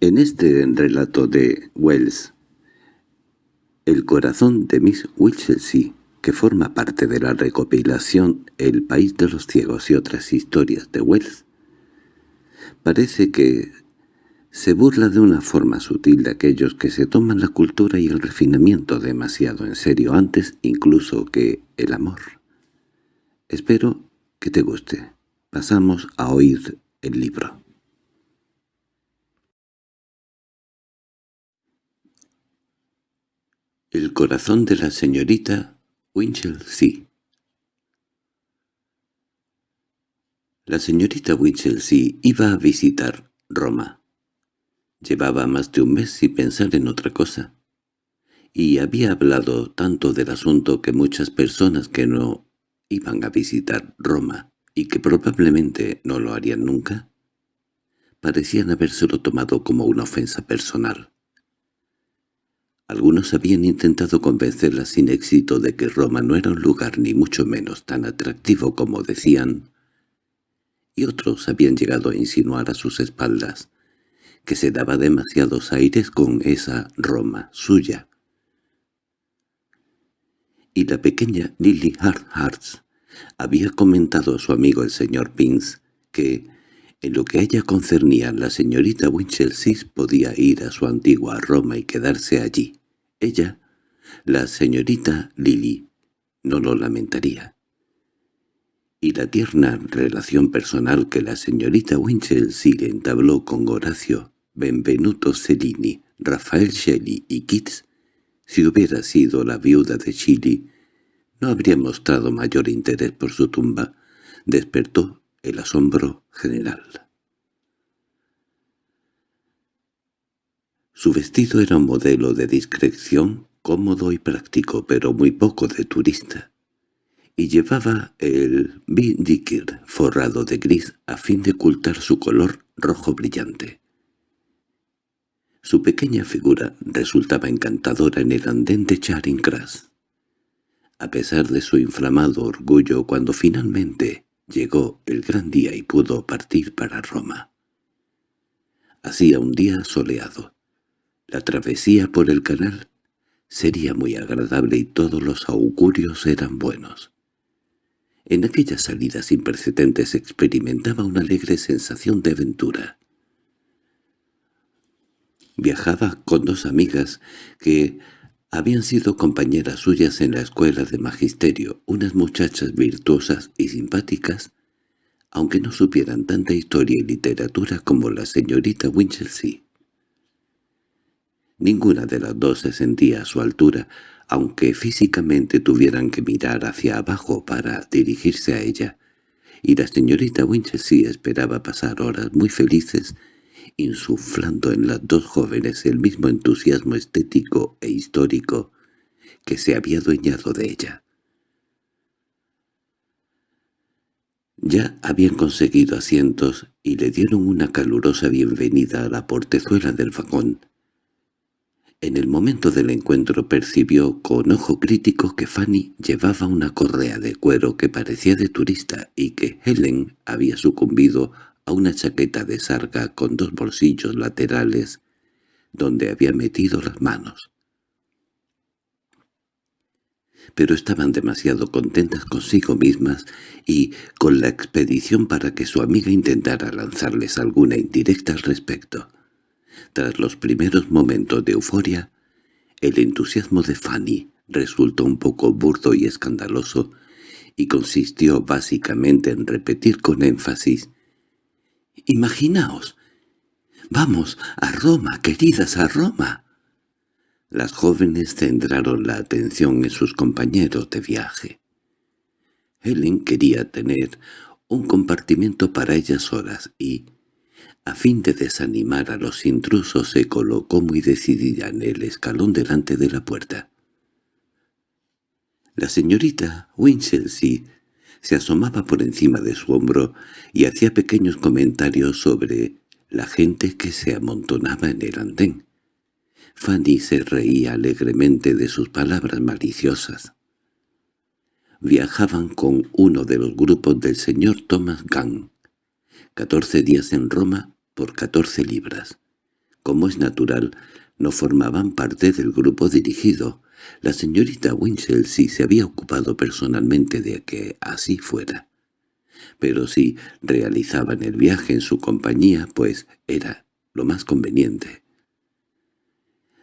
En este relato de Wells, el corazón de Miss Winchelsea, que forma parte de la recopilación El país de los ciegos y otras historias de Wells, parece que se burla de una forma sutil de aquellos que se toman la cultura y el refinamiento demasiado en serio antes incluso que el amor. Espero que te guste. Pasamos a oír el libro. El corazón de la señorita Winchelsea La señorita Winchelsea iba a visitar Roma. Llevaba más de un mes sin pensar en otra cosa. Y había hablado tanto del asunto que muchas personas que no iban a visitar Roma y que probablemente no lo harían nunca, parecían habérselo tomado como una ofensa personal. Algunos habían intentado convencerla sin éxito de que Roma no era un lugar ni mucho menos tan atractivo como decían, y otros habían llegado a insinuar a sus espaldas que se daba demasiados aires con esa Roma suya. Y la pequeña Lily Hartharts había comentado a su amigo el señor Pins que, en lo que a ella concernía, la señorita Winchelsea podía ir a su antigua Roma y quedarse allí. Ella, la señorita Lily, no lo lamentaría. Y la tierna relación personal que la señorita Winchelsea entabló con Horacio Benvenuto Cellini, Rafael Shelley y Keats, si hubiera sido la viuda de Chile, no habría mostrado mayor interés por su tumba, despertó el asombro general. Su vestido era un modelo de discreción, cómodo y práctico, pero muy poco de turista, y llevaba el bindiker forrado de gris a fin de ocultar su color rojo brillante. Su pequeña figura resultaba encantadora en el andén de Charing Cross. A pesar de su inflamado orgullo cuando finalmente llegó el gran día y pudo partir para Roma. Hacía un día soleado. La travesía por el canal sería muy agradable y todos los augurios eran buenos. En aquella salida sin precedentes experimentaba una alegre sensación de aventura. Viajaba con dos amigas que habían sido compañeras suyas en la escuela de magisterio, unas muchachas virtuosas y simpáticas, aunque no supieran tanta historia y literatura como la señorita Winchelsea. Ninguna de las dos se sentía a su altura, aunque físicamente tuvieran que mirar hacia abajo para dirigirse a ella, y la señorita Winchelsea esperaba pasar horas muy felices insuflando en las dos jóvenes el mismo entusiasmo estético e histórico que se había adueñado de ella. Ya habían conseguido asientos y le dieron una calurosa bienvenida a la portezuela del vagón. En el momento del encuentro percibió con ojo crítico que Fanny llevaba una correa de cuero que parecía de turista y que Helen había sucumbido a una chaqueta de sarga con dos bolsillos laterales donde había metido las manos. Pero estaban demasiado contentas consigo mismas y con la expedición para que su amiga intentara lanzarles alguna indirecta al respecto. Tras los primeros momentos de euforia, el entusiasmo de Fanny resultó un poco burdo y escandaloso y consistió básicamente en repetir con énfasis Imaginaos. Vamos, a Roma, queridas, a Roma. Las jóvenes centraron la atención en sus compañeros de viaje. Helen quería tener un compartimento para ellas solas y, a fin de desanimar a los intrusos, se colocó muy decidida en el escalón delante de la puerta. La señorita Winchelsea se asomaba por encima de su hombro y hacía pequeños comentarios sobre la gente que se amontonaba en el andén. Fanny se reía alegremente de sus palabras maliciosas. Viajaban con uno de los grupos del señor Thomas Gunn. Catorce días en Roma por catorce libras. como es natural, no formaban parte del grupo dirigido. La señorita Winchelsea se había ocupado personalmente de que así fuera. Pero si realizaban el viaje en su compañía, pues era lo más conveniente.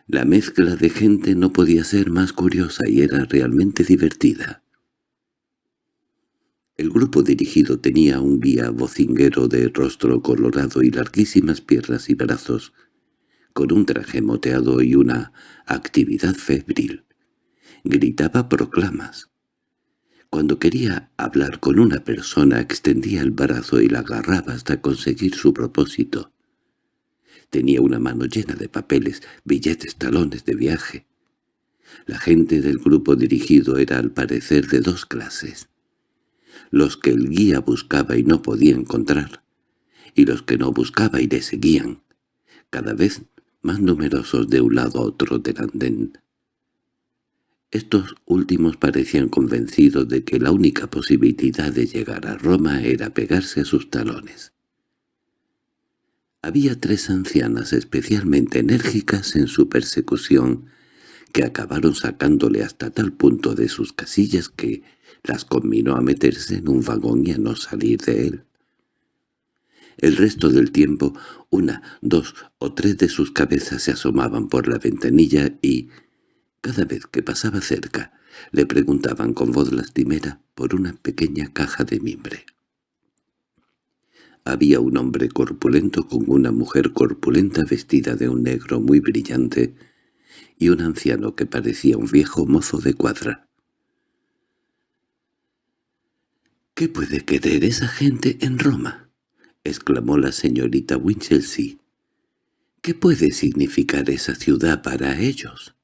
La mezcla de gente no podía ser más curiosa y era realmente divertida. El grupo dirigido tenía un guía vocinguero de rostro colorado y larguísimas piernas y brazos, con un traje moteado y una actividad febril. Gritaba proclamas. Cuando quería hablar con una persona extendía el brazo y la agarraba hasta conseguir su propósito. Tenía una mano llena de papeles, billetes, talones de viaje. La gente del grupo dirigido era al parecer de dos clases. Los que el guía buscaba y no podía encontrar, y los que no buscaba y le seguían, cada vez más numerosos de un lado a otro del andén. Estos últimos parecían convencidos de que la única posibilidad de llegar a Roma era pegarse a sus talones. Había tres ancianas especialmente enérgicas en su persecución, que acabaron sacándole hasta tal punto de sus casillas que las combinó a meterse en un vagón y a no salir de él. El resto del tiempo, una, dos o tres de sus cabezas se asomaban por la ventanilla y, cada vez que pasaba cerca, le preguntaban con voz lastimera por una pequeña caja de mimbre. Había un hombre corpulento con una mujer corpulenta vestida de un negro muy brillante y un anciano que parecía un viejo mozo de cuadra. —¿Qué puede querer esa gente en Roma? —exclamó la señorita Winchelsea. —¿Qué puede significar esa ciudad para ellos?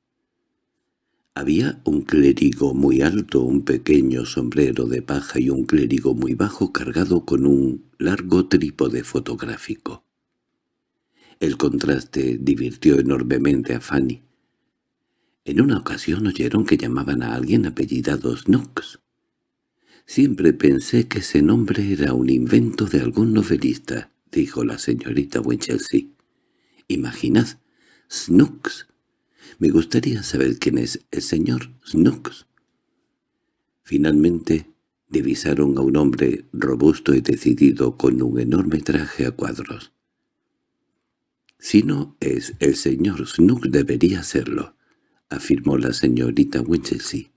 Había un clérigo muy alto, un pequeño sombrero de paja y un clérigo muy bajo cargado con un largo trípode fotográfico. El contraste divirtió enormemente a Fanny. En una ocasión oyeron que llamaban a alguien apellidado Snooks. Siempre pensé que ese nombre era un invento de algún novelista, dijo la señorita Winchelsea. Imaginad, Snooks me gustaría saber quién es el señor Snooks. Finalmente divisaron a un hombre robusto y decidido con un enorme traje a cuadros. «Si no es el señor Snooks debería serlo», afirmó la señorita Winchelsea.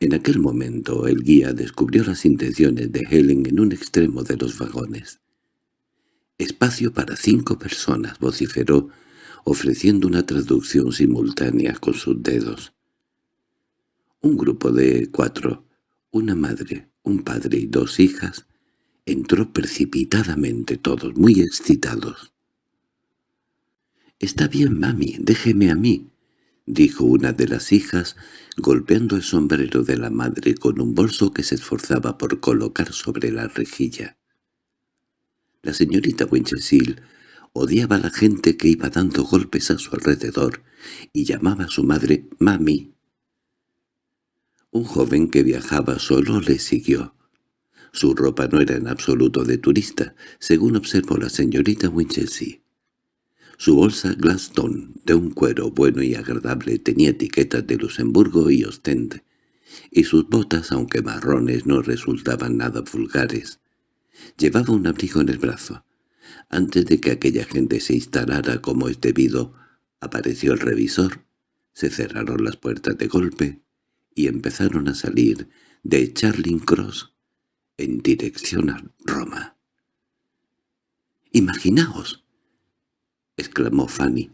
En aquel momento el guía descubrió las intenciones de Helen en un extremo de los vagones. «Espacio para cinco personas», vociferó, ofreciendo una traducción simultánea con sus dedos. Un grupo de cuatro, una madre, un padre y dos hijas, entró precipitadamente todos, muy excitados. «Está bien, mami, déjeme a mí», dijo una de las hijas, golpeando el sombrero de la madre con un bolso que se esforzaba por colocar sobre la rejilla. La señorita Winchelsea Odiaba a la gente que iba dando golpes a su alrededor y llamaba a su madre «mami». Un joven que viajaba solo le siguió. Su ropa no era en absoluto de turista, según observó la señorita Winchelsea. Su bolsa Glaston, de un cuero bueno y agradable, tenía etiquetas de Luxemburgo y Ostende, y sus botas, aunque marrones, no resultaban nada vulgares. Llevaba un abrigo en el brazo. Antes de que aquella gente se instalara como es debido, apareció el revisor, se cerraron las puertas de golpe y empezaron a salir de Charling Cross en dirección a Roma. —¡Imaginaos! —exclamó Fanny.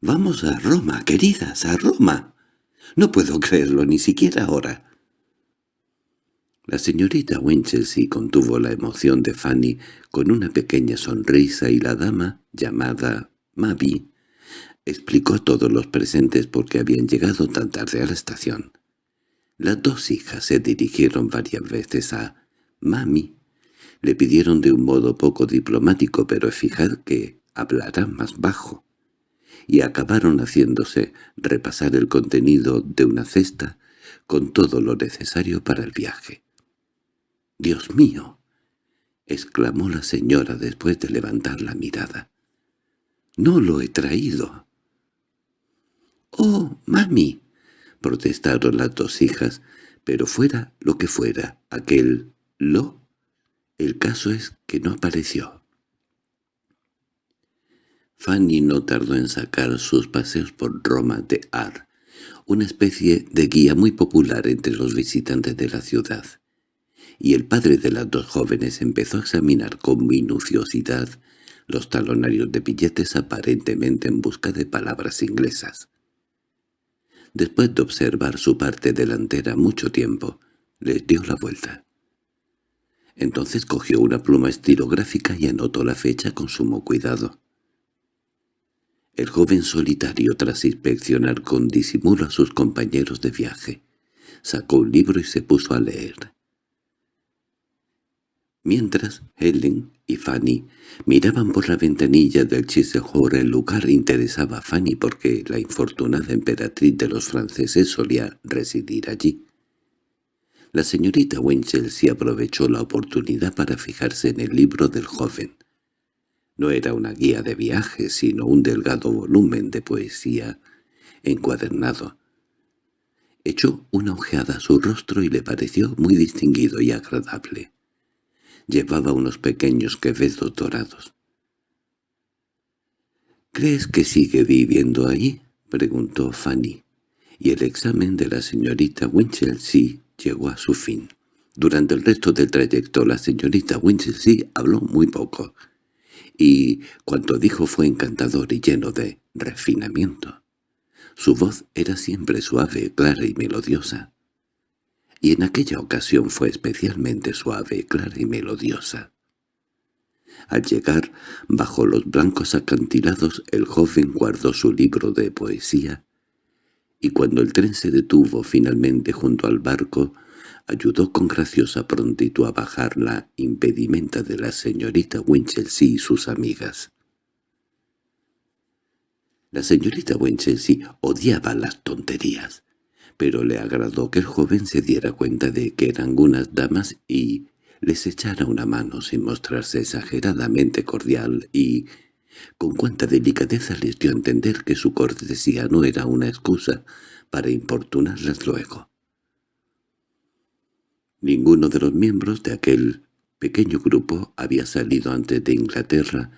—¡Vamos a Roma, queridas, a Roma! No puedo creerlo ni siquiera ahora. La señorita Winchelsea contuvo la emoción de Fanny con una pequeña sonrisa y la dama, llamada Mavi, explicó a todos los presentes por qué habían llegado tan tarde a la estación. Las dos hijas se dirigieron varias veces a Mami. Le pidieron de un modo poco diplomático pero eficaz que hablara más bajo, y acabaron haciéndose repasar el contenido de una cesta con todo lo necesario para el viaje. —¡Dios mío! —exclamó la señora después de levantar la mirada. No lo he traído. —¡Oh, mami! —protestaron las dos hijas, pero fuera lo que fuera, aquel lo, el caso es que no apareció. Fanny no tardó en sacar sus paseos por Roma de Ar, una especie de guía muy popular entre los visitantes de la ciudad, y el padre de las dos jóvenes empezó a examinar con minuciosidad los talonarios de billetes aparentemente en busca de palabras inglesas. Después de observar su parte delantera mucho tiempo, les dio la vuelta. Entonces cogió una pluma estilográfica y anotó la fecha con sumo cuidado. El joven solitario, tras inspeccionar con disimulo a sus compañeros de viaje, sacó un libro y se puso a leer. Mientras Helen y Fanny miraban por la ventanilla del Chiselhor el lugar interesaba a Fanny porque la infortunada emperatriz de los franceses solía residir allí. La señorita Winchelsea aprovechó la oportunidad para fijarse en el libro del joven. No era una guía de viaje, sino un delgado volumen de poesía encuadernado. Echó una ojeada a su rostro y le pareció muy distinguido y agradable. Llevaba unos pequeños quevedos dorados. —¿Crees que sigue viviendo ahí? —preguntó Fanny. Y el examen de la señorita Winchelsea llegó a su fin. Durante el resto del trayecto la señorita Winchelsea habló muy poco, y cuanto dijo fue encantador y lleno de refinamiento. Su voz era siempre suave, clara y melodiosa y en aquella ocasión fue especialmente suave, clara y melodiosa. Al llegar bajo los blancos acantilados el joven guardó su libro de poesía, y cuando el tren se detuvo finalmente junto al barco, ayudó con graciosa prontitud a bajar la impedimenta de la señorita Winchelsea y sus amigas. La señorita Winchelsea odiaba las tonterías pero le agradó que el joven se diera cuenta de que eran unas damas y les echara una mano sin mostrarse exageradamente cordial y, con cuánta delicadeza les dio a entender que su cortesía no era una excusa para importunarlas luego. Ninguno de los miembros de aquel pequeño grupo había salido antes de Inglaterra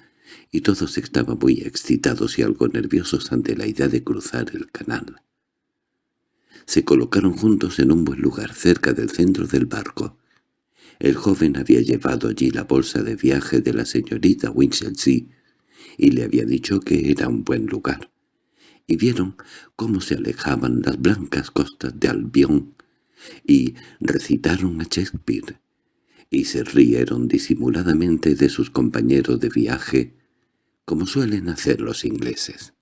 y todos estaban muy excitados y algo nerviosos ante la idea de cruzar el canal se colocaron juntos en un buen lugar cerca del centro del barco. El joven había llevado allí la bolsa de viaje de la señorita Winchelsea y le había dicho que era un buen lugar. Y vieron cómo se alejaban las blancas costas de Albión y recitaron a Shakespeare y se rieron disimuladamente de sus compañeros de viaje como suelen hacer los ingleses.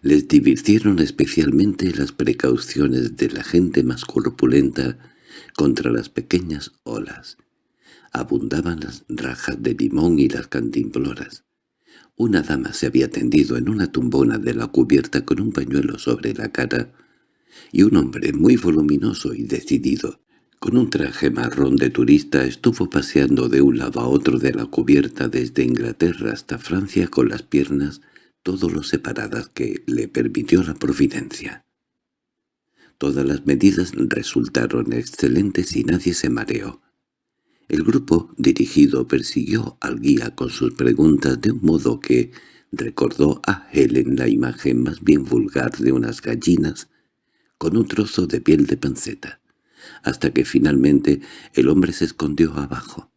Les divirtieron especialmente las precauciones de la gente más corpulenta contra las pequeñas olas. Abundaban las rajas de limón y las cantimploras. Una dama se había tendido en una tumbona de la cubierta con un pañuelo sobre la cara, y un hombre muy voluminoso y decidido, con un traje marrón de turista, estuvo paseando de un lado a otro de la cubierta desde Inglaterra hasta Francia con las piernas todo lo separadas que le permitió la providencia. Todas las medidas resultaron excelentes y nadie se mareó. El grupo dirigido persiguió al guía con sus preguntas de un modo que recordó a Helen la imagen más bien vulgar de unas gallinas con un trozo de piel de panceta, hasta que finalmente el hombre se escondió abajo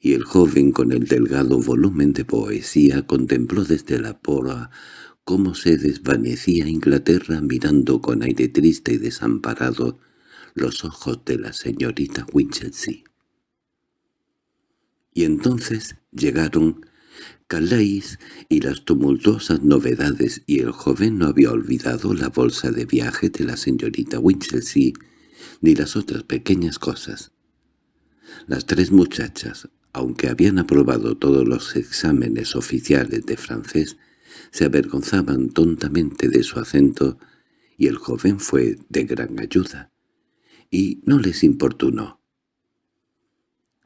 y el joven con el delgado volumen de poesía contempló desde la pora cómo se desvanecía Inglaterra mirando con aire triste y desamparado los ojos de la señorita Winchelsea. Y entonces llegaron Calais y las tumultuosas novedades y el joven no había olvidado la bolsa de viaje de la señorita Winchelsea ni las otras pequeñas cosas. Las tres muchachas, aunque habían aprobado todos los exámenes oficiales de francés, se avergonzaban tontamente de su acento y el joven fue de gran ayuda, y no les importunó.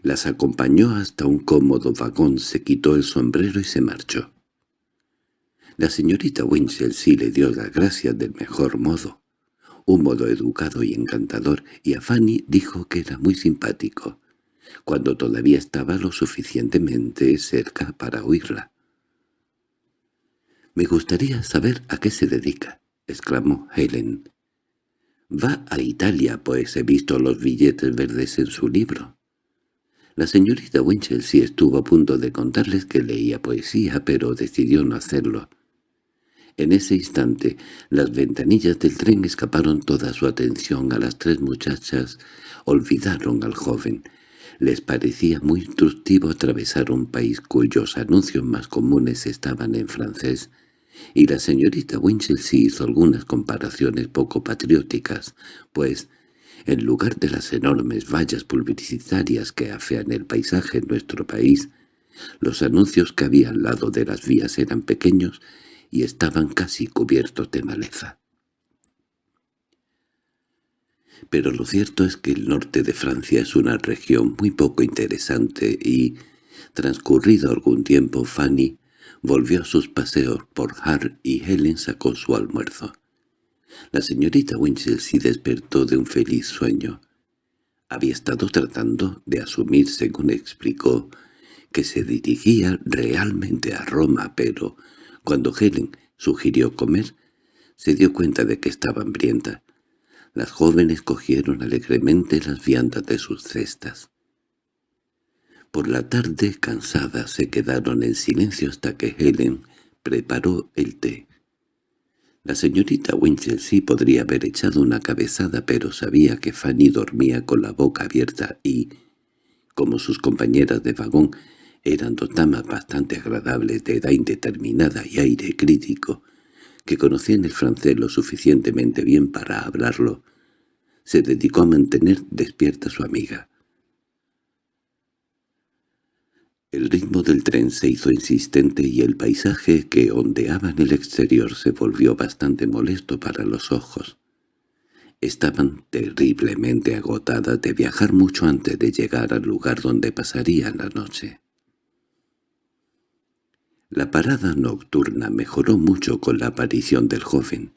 Las acompañó hasta un cómodo vagón, se quitó el sombrero y se marchó. La señorita Winchelsea le dio las gracias del mejor modo, un modo educado y encantador, y a Fanny dijo que era muy simpático, cuando todavía estaba lo suficientemente cerca para oírla. «Me gustaría saber a qué se dedica», exclamó Helen. «Va a Italia, pues he visto los billetes verdes en su libro». La señorita Winchelsea estuvo a punto de contarles que leía poesía, pero decidió no hacerlo. En ese instante, las ventanillas del tren escaparon toda su atención a las tres muchachas, olvidaron al joven. Les parecía muy instructivo atravesar un país cuyos anuncios más comunes estaban en francés, y la señorita Winchelsea hizo algunas comparaciones poco patrióticas, pues en lugar de las enormes vallas publicitarias que afean el paisaje en nuestro país, los anuncios que había al lado de las vías eran pequeños y estaban casi cubiertos de maleza. Pero lo cierto es que el norte de Francia es una región muy poco interesante y, transcurrido algún tiempo, Fanny volvió a sus paseos por Hart y Helen sacó su almuerzo. La señorita Winchelsea despertó de un feliz sueño. Había estado tratando de asumir, según explicó, que se dirigía realmente a Roma, pero cuando Helen sugirió comer, se dio cuenta de que estaba hambrienta. Las jóvenes cogieron alegremente las viandas de sus cestas. Por la tarde, cansadas, se quedaron en silencio hasta que Helen preparó el té. La señorita Winchelsea podría haber echado una cabezada, pero sabía que Fanny dormía con la boca abierta y, como sus compañeras de vagón, eran dos damas bastante agradables de edad indeterminada y aire crítico, que conocían el francés lo suficientemente bien para hablarlo, se dedicó a mantener despierta a su amiga. El ritmo del tren se hizo insistente y el paisaje que ondeaba en el exterior se volvió bastante molesto para los ojos. Estaban terriblemente agotadas de viajar mucho antes de llegar al lugar donde pasarían la noche. La parada nocturna mejoró mucho con la aparición del joven,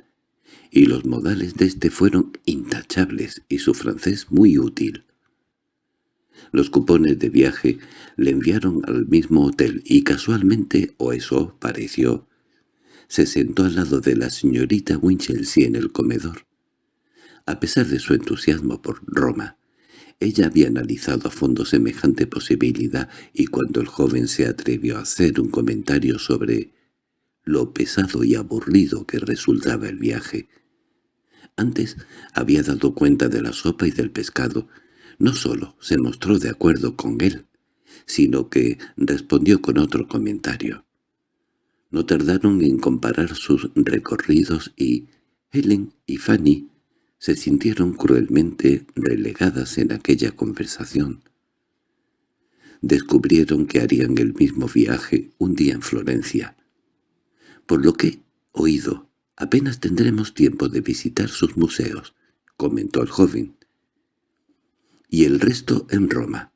y los modales de éste fueron intachables y su francés muy útil. Los cupones de viaje le enviaron al mismo hotel y casualmente, o eso pareció, se sentó al lado de la señorita Winchelsea en el comedor. A pesar de su entusiasmo por Roma, ella había analizado a fondo semejante posibilidad y cuando el joven se atrevió a hacer un comentario sobre lo pesado y aburrido que resultaba el viaje, antes había dado cuenta de la sopa y del pescado, no solo se mostró de acuerdo con él, sino que respondió con otro comentario. No tardaron en comparar sus recorridos y Helen y Fanny se sintieron cruelmente relegadas en aquella conversación. Descubrieron que harían el mismo viaje un día en Florencia. Por lo que, oído, apenas tendremos tiempo de visitar sus museos, comentó el joven y el resto en Roma.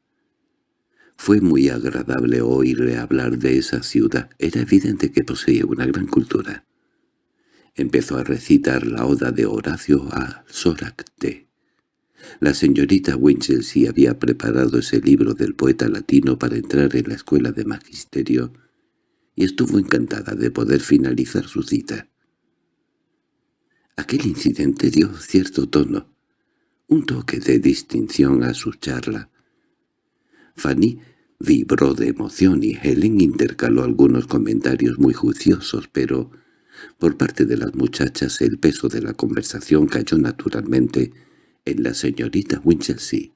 Fue muy agradable oírle hablar de esa ciudad. Era evidente que poseía una gran cultura. Empezó a recitar la oda de Horacio a Soracte. La señorita Winchelsea había preparado ese libro del poeta latino para entrar en la escuela de magisterio y estuvo encantada de poder finalizar su cita. Aquel incidente dio cierto tono, un toque de distinción a su charla. Fanny vibró de emoción y Helen intercaló algunos comentarios muy juiciosos, pero por parte de las muchachas el peso de la conversación cayó naturalmente en la señorita Winchelsea.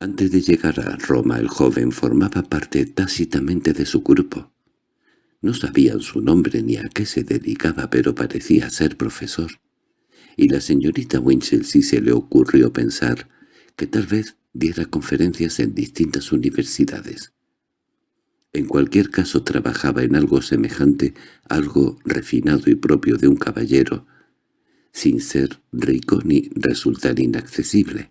Antes de llegar a Roma el joven formaba parte tácitamente de su grupo. No sabían su nombre ni a qué se dedicaba, pero parecía ser profesor y la señorita Winchelsea se le ocurrió pensar que tal vez diera conferencias en distintas universidades. En cualquier caso trabajaba en algo semejante, algo refinado y propio de un caballero, sin ser rico ni resultar inaccesible.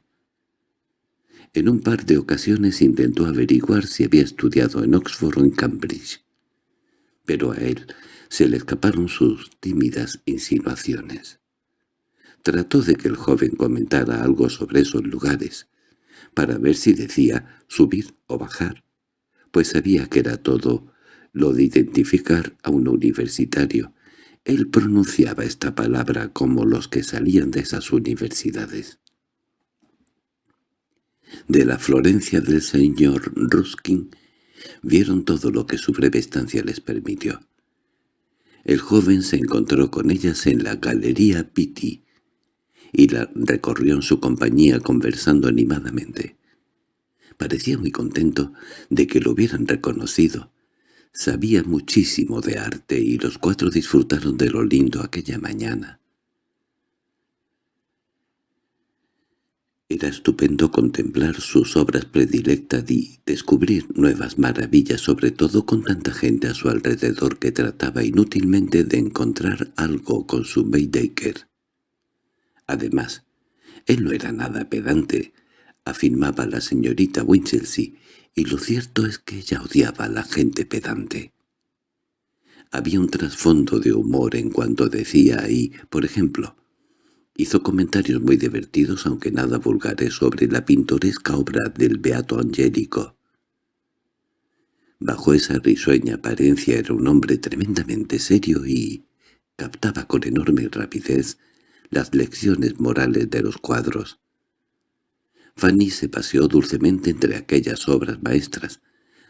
En un par de ocasiones intentó averiguar si había estudiado en Oxford o en Cambridge, pero a él se le escaparon sus tímidas insinuaciones. Trató de que el joven comentara algo sobre esos lugares, para ver si decía subir o bajar, pues sabía que era todo lo de identificar a un universitario. Él pronunciaba esta palabra como los que salían de esas universidades. De la Florencia del señor Ruskin vieron todo lo que su breve estancia les permitió. El joven se encontró con ellas en la Galería Pitti y la recorrió en su compañía conversando animadamente. Parecía muy contento de que lo hubieran reconocido. Sabía muchísimo de arte y los cuatro disfrutaron de lo lindo aquella mañana. Era estupendo contemplar sus obras predilectas y descubrir nuevas maravillas, sobre todo con tanta gente a su alrededor que trataba inútilmente de encontrar algo con su Baedeker. Además, él no era nada pedante, afirmaba la señorita Winchelsea, y lo cierto es que ella odiaba a la gente pedante. Había un trasfondo de humor en cuanto decía ahí, por ejemplo, Hizo comentarios muy divertidos, aunque nada vulgares, sobre la pintoresca obra del Beato Angélico. Bajo esa risueña apariencia era un hombre tremendamente serio y captaba con enorme rapidez las lecciones morales de los cuadros. Fanny se paseó dulcemente entre aquellas obras maestras,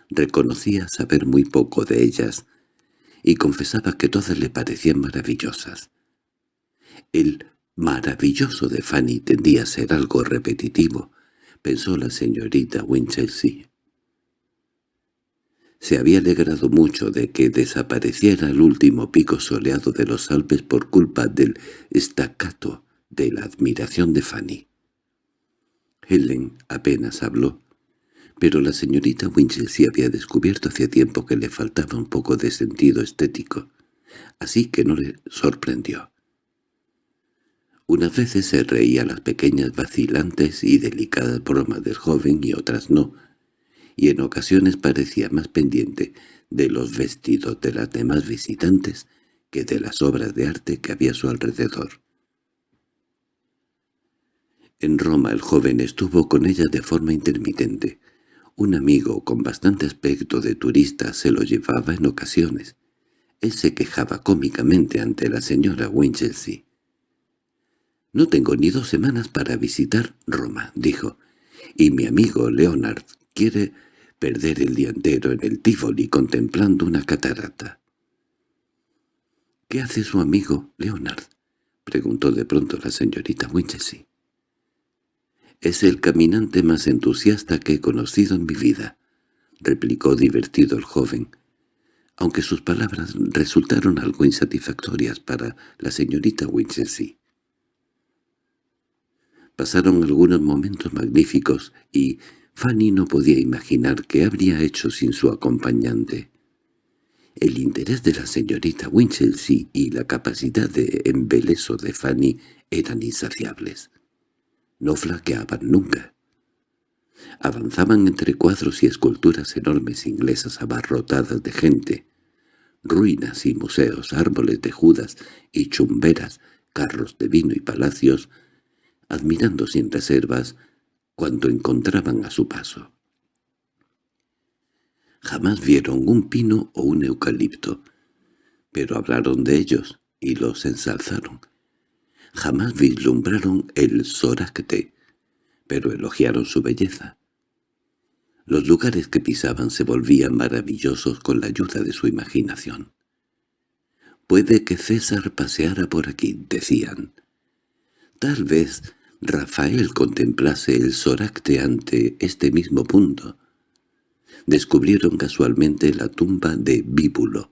reconocía saber muy poco de ellas, y confesaba que todas le parecían maravillosas. Él Maravilloso de Fanny tendía a ser algo repetitivo, pensó la señorita Winchelsea. Se había alegrado mucho de que desapareciera el último pico soleado de los Alpes por culpa del estacato de la admiración de Fanny. Helen apenas habló, pero la señorita Winchelsea había descubierto hacía tiempo que le faltaba un poco de sentido estético, así que no le sorprendió. Unas veces se reía las pequeñas vacilantes y delicadas bromas del joven y otras no, y en ocasiones parecía más pendiente de los vestidos de las demás visitantes que de las obras de arte que había a su alrededor. En Roma el joven estuvo con ella de forma intermitente. Un amigo con bastante aspecto de turista se lo llevaba en ocasiones. Él se quejaba cómicamente ante la señora Winchelsea. «No tengo ni dos semanas para visitar Roma», dijo, «y mi amigo Leonard quiere perder el día entero en el Tivoli contemplando una catarata». «¿Qué hace su amigo Leonard?» preguntó de pronto la señorita Winchelsea. «Es el caminante más entusiasta que he conocido en mi vida», replicó divertido el joven, aunque sus palabras resultaron algo insatisfactorias para la señorita Winchelsea. Pasaron algunos momentos magníficos y Fanny no podía imaginar qué habría hecho sin su acompañante. El interés de la señorita Winchelsea y la capacidad de embeleso de Fanny eran insaciables. No flaqueaban nunca. Avanzaban entre cuadros y esculturas enormes inglesas abarrotadas de gente, ruinas y museos, árboles de judas y chumberas, carros de vino y palacios, admirando sin reservas cuando encontraban a su paso. Jamás vieron un pino o un eucalipto, pero hablaron de ellos y los ensalzaron. Jamás vislumbraron el soracte, pero elogiaron su belleza. Los lugares que pisaban se volvían maravillosos con la ayuda de su imaginación. «Puede que César paseara por aquí», decían. «Tal vez Rafael contemplase el soracte ante este mismo punto. Descubrieron casualmente la tumba de Bíbulo.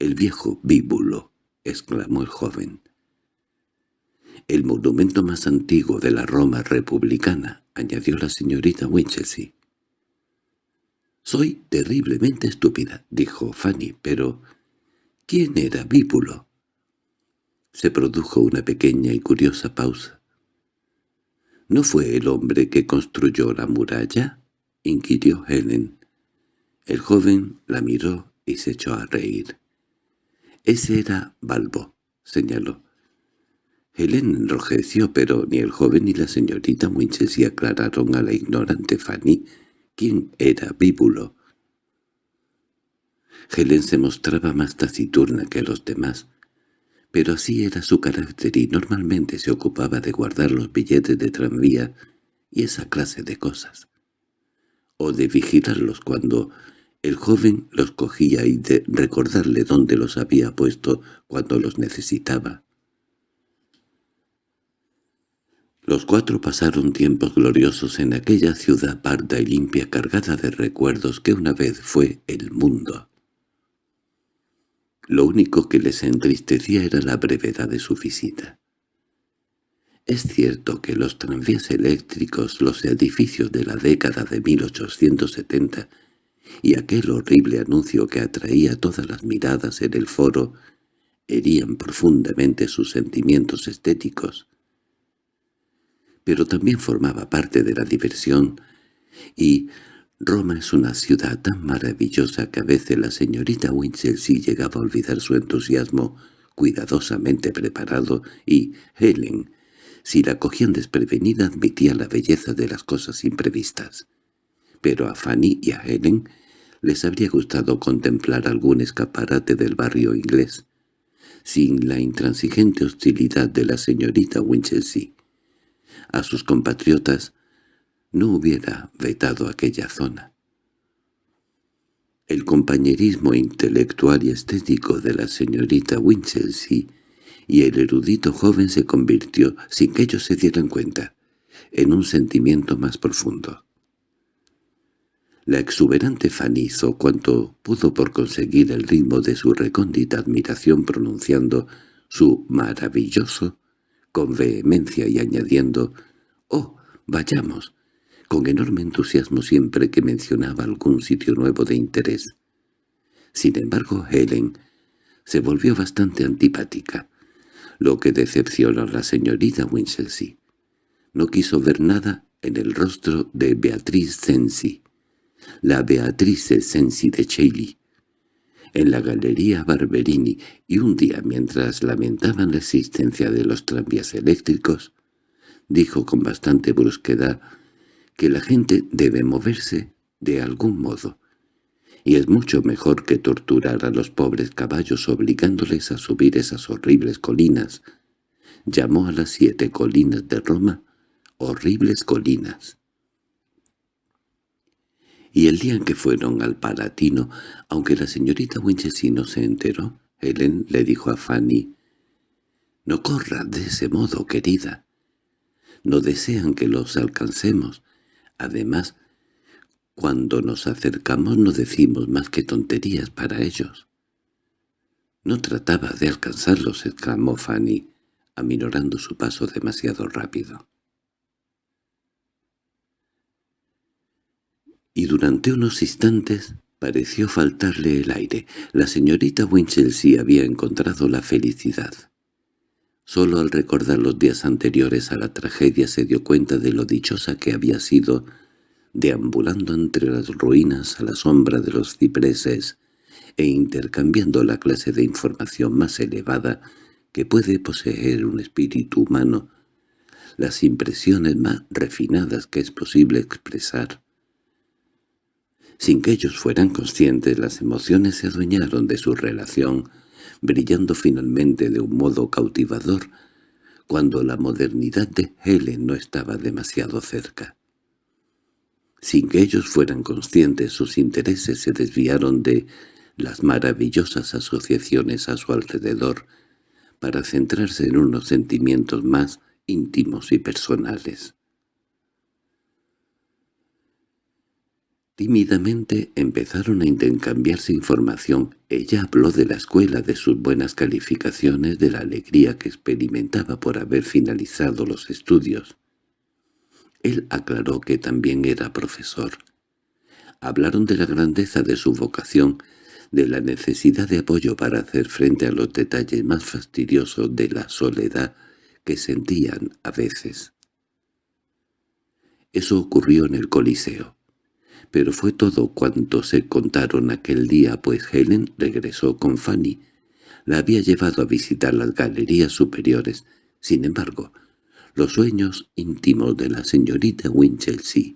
«El viejo Bíbulo», exclamó el joven. «El monumento más antiguo de la Roma republicana», añadió la señorita Winchelsea. «Soy terriblemente estúpida», dijo Fanny, «pero ¿quién era Bíbulo?» Se produjo una pequeña y curiosa pausa. —¿No fue el hombre que construyó la muralla? —inquirió Helen. El joven la miró y se echó a reír. —Ese era Balbo —señaló. Helen enrojeció, pero ni el joven ni la señorita Winchelsea aclararon a la ignorante Fanny quién era Bíbulo. Helen se mostraba más taciturna que los demás, pero así era su carácter y normalmente se ocupaba de guardar los billetes de tranvía y esa clase de cosas, o de vigilarlos cuando el joven los cogía y de recordarle dónde los había puesto cuando los necesitaba. Los cuatro pasaron tiempos gloriosos en aquella ciudad parda y limpia cargada de recuerdos que una vez fue el mundo. Lo único que les entristecía era la brevedad de su visita. Es cierto que los tranvías eléctricos, los edificios de la década de 1870 y aquel horrible anuncio que atraía todas las miradas en el foro herían profundamente sus sentimientos estéticos. Pero también formaba parte de la diversión y Roma es una ciudad tan maravillosa que a veces la señorita Winchelsea llegaba a olvidar su entusiasmo cuidadosamente preparado y Helen, si la cogían desprevenida, admitía la belleza de las cosas imprevistas. Pero a Fanny y a Helen les habría gustado contemplar algún escaparate del barrio inglés, sin la intransigente hostilidad de la señorita Winchelsea. A sus compatriotas no hubiera vetado aquella zona. El compañerismo intelectual y estético de la señorita Winchelsea y el erudito joven se convirtió, sin que ellos se dieran cuenta, en un sentimiento más profundo. La exuberante Fanny hizo cuanto pudo por conseguir el ritmo de su recóndita admiración pronunciando su maravilloso con vehemencia y añadiendo «¡Oh, vayamos!» Con enorme entusiasmo siempre que mencionaba algún sitio nuevo de interés. Sin embargo, Helen se volvió bastante antipática, lo que decepcionó a la señorita Winchelsea. No quiso ver nada en el rostro de Beatriz Sensi, la Beatriz Sensi de Chailly, en la galería Barberini, y un día mientras lamentaban la existencia de los tranvías eléctricos, dijo con bastante brusquedad que la gente debe moverse de algún modo, y es mucho mejor que torturar a los pobres caballos obligándoles a subir esas horribles colinas. Llamó a las siete colinas de Roma horribles colinas. Y el día en que fueron al Palatino, aunque la señorita Winchelsea no se enteró, Helen le dijo a Fanny, «No corra de ese modo, querida. No desean que los alcancemos. Además, cuando nos acercamos no decimos más que tonterías para ellos. —No trataba de alcanzarlos —exclamó Fanny, aminorando su paso demasiado rápido. Y durante unos instantes pareció faltarle el aire. La señorita Winchelsea había encontrado la felicidad. Solo al recordar los días anteriores a la tragedia se dio cuenta de lo dichosa que había sido, deambulando entre las ruinas a la sombra de los cipreses e intercambiando la clase de información más elevada que puede poseer un espíritu humano, las impresiones más refinadas que es posible expresar. Sin que ellos fueran conscientes, las emociones se adueñaron de su relación, brillando finalmente de un modo cautivador cuando la modernidad de Helen no estaba demasiado cerca. Sin que ellos fueran conscientes, sus intereses se desviaron de las maravillosas asociaciones a su alrededor para centrarse en unos sentimientos más íntimos y personales. Tímidamente empezaron a intercambiarse información. Ella habló de la escuela, de sus buenas calificaciones, de la alegría que experimentaba por haber finalizado los estudios. Él aclaró que también era profesor. Hablaron de la grandeza de su vocación, de la necesidad de apoyo para hacer frente a los detalles más fastidiosos de la soledad que sentían a veces. Eso ocurrió en el Coliseo. Pero fue todo cuanto se contaron aquel día, pues Helen regresó con Fanny. La había llevado a visitar las galerías superiores. Sin embargo, los sueños íntimos de la señorita Winchelsea,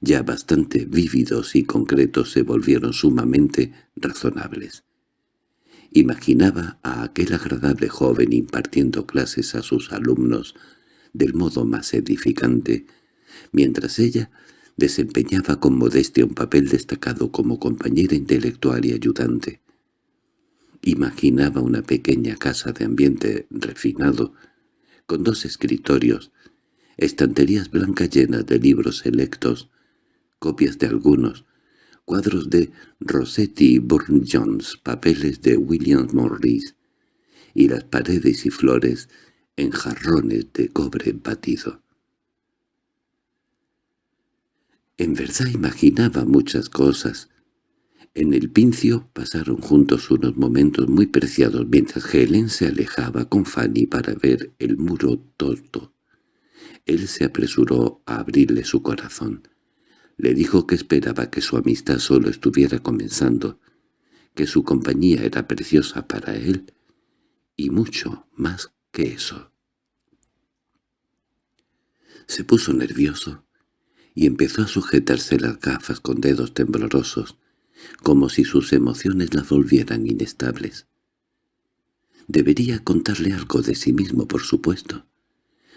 ya bastante vívidos y concretos, se volvieron sumamente razonables. Imaginaba a aquel agradable joven impartiendo clases a sus alumnos del modo más edificante, mientras ella desempeñaba con modestia un papel destacado como compañera intelectual y ayudante. Imaginaba una pequeña casa de ambiente refinado, con dos escritorios, estanterías blancas llenas de libros selectos, copias de algunos, cuadros de Rossetti y Burne-Jones, papeles de William Morris, y las paredes y flores en jarrones de cobre batido. En verdad imaginaba muchas cosas. En el pincio pasaron juntos unos momentos muy preciados mientras Helen se alejaba con Fanny para ver el muro torto. Él se apresuró a abrirle su corazón. Le dijo que esperaba que su amistad solo estuviera comenzando, que su compañía era preciosa para él, y mucho más que eso. Se puso nervioso y empezó a sujetarse las gafas con dedos temblorosos, como si sus emociones la volvieran inestables. Debería contarle algo de sí mismo, por supuesto.